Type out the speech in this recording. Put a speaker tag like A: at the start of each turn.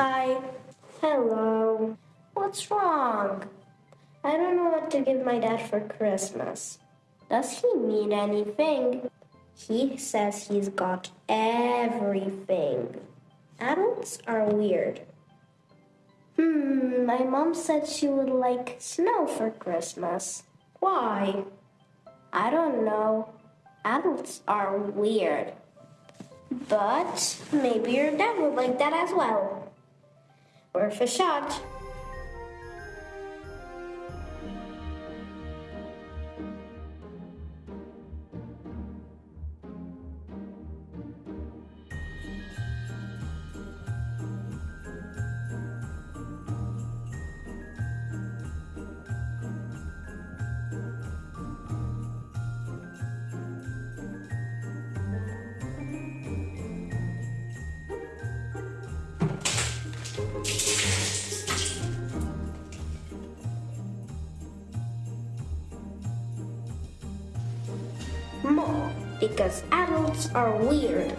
A: Hi. Hello. What's wrong? I don't know what to give my dad for Christmas. Does he need anything? He says he's got everything. Adults are weird. Hmm, my mom said she would like snow for Christmas. Why? I don't know. Adults are weird. But maybe your dad would like that as well. Worth a More, because adults are weird.